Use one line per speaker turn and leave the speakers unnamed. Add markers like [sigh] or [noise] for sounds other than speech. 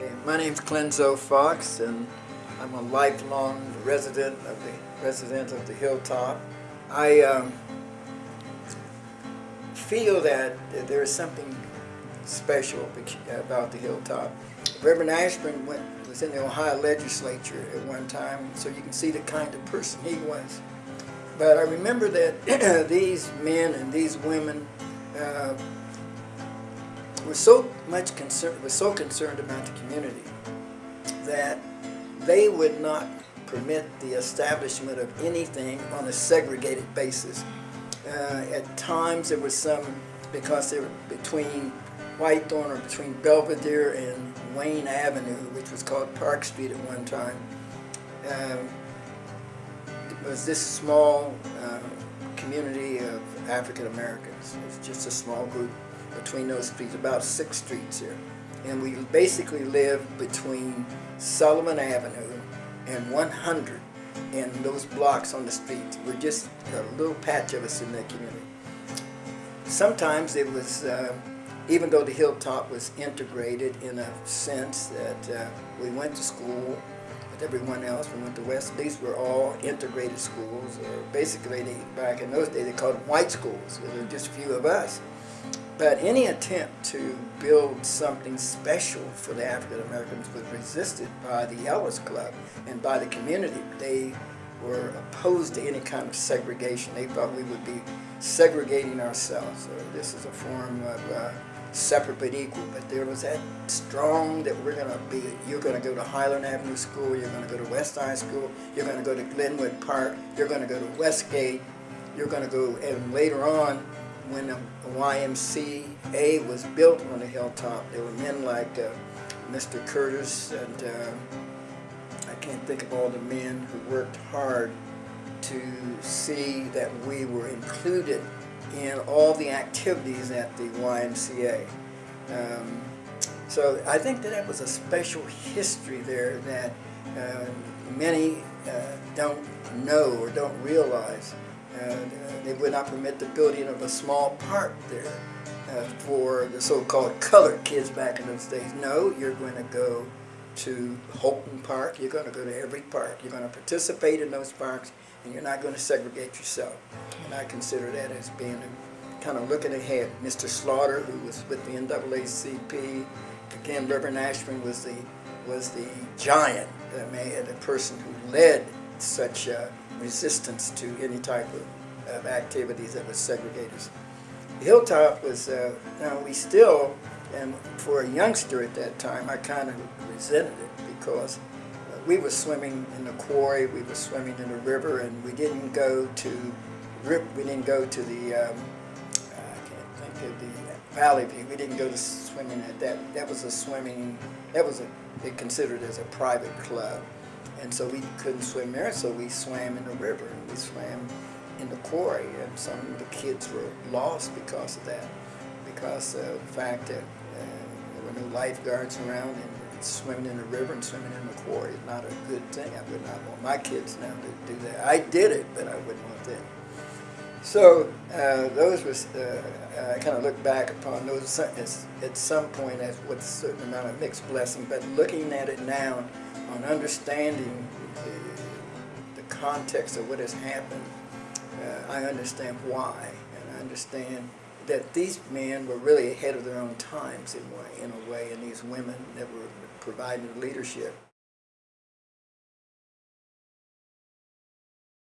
Okay, my name's Clenzo Fox, and I'm a lifelong resident of the resident of the Hilltop. I um, feel that there is something special about the Hilltop. Reverend Ashburn went, was in the Ohio legislature at one time, so you can see the kind of person he was. But I remember that [clears throat] these men and these women uh, were so much concerned, were so concerned about the community that they would not permit the establishment of anything on a segregated basis. Uh, at times there was some, because they were between Whitethorn or between Belvedere and Wayne Avenue, which was called Park Street at one time. Um, it was this small uh, community of African Americans. It was just a small group between those streets, about six streets here. And we basically lived between Sullivant Avenue and 100 and those blocks on the streets. We're just a little patch of us in that community. Sometimes it was, uh, even though the hilltop was integrated in a sense that uh, we went to school with everyone else, we went to West, these were all integrated schools, or basically back in those days they called them white schools, there were just a few of us. But any attempt to build something special for the African Americans was resisted by the Ellis Club and by the community. They were opposed to any kind of segregation. They thought we would be segregating ourselves. Or this is a form of uh, separate but equal. But there was that strong that we're going to be, you're going to go to Highland Avenue School, you're going to go to West High School, you're going to go to Glenwood Park, you're going to go to Westgate, you're going to go, and later on, when the YMCA was built on the hilltop, there were men like uh, Mr. Curtis and uh, I can't think of all the men who worked hard to see that we were included in all the activities at the YMCA. Um, so I think that that was a special history there that uh, many uh, don't know or don't realize. Uh, they would not permit the building of a small park there uh, for the so-called colored kids back in those days. No, you're going to go to Holton Park, you're going to go to every park. You're going to participate in those parks and you're not going to segregate yourself. And I consider that as being a, kind of looking ahead. Mr. Slaughter, who was with the NAACP, again, Reverend Ashburn was the was the giant, the man, the person who led such uh, resistance to any type of, of activities that was segregators. Hilltop was, uh, now we still, and for a youngster at that time, I kind of resented it because uh, we were swimming in the quarry, we were swimming in the river, and we didn't go to, rip. we didn't go to the, um, I can't think of the Valley View, we didn't go to swimming at that, that was a swimming, that was a, it considered as a private club. And so we couldn't swim there, so we swam in the river and we swam in the quarry. And some of the kids were lost because of that, because of the fact that uh, there were no lifeguards around and swimming in the river and swimming in the quarry is not a good thing. I would not want my kids now to do that. I did it, but I wouldn't want them. So uh, those was, uh, I kind of look back upon those as, at some point as with a certain amount of mixed blessing, but looking at it now on understanding the, the context of what has happened, uh, I understand why, and I understand that these men were really ahead of their own times in, way, in a way, and these women that were providing leadership.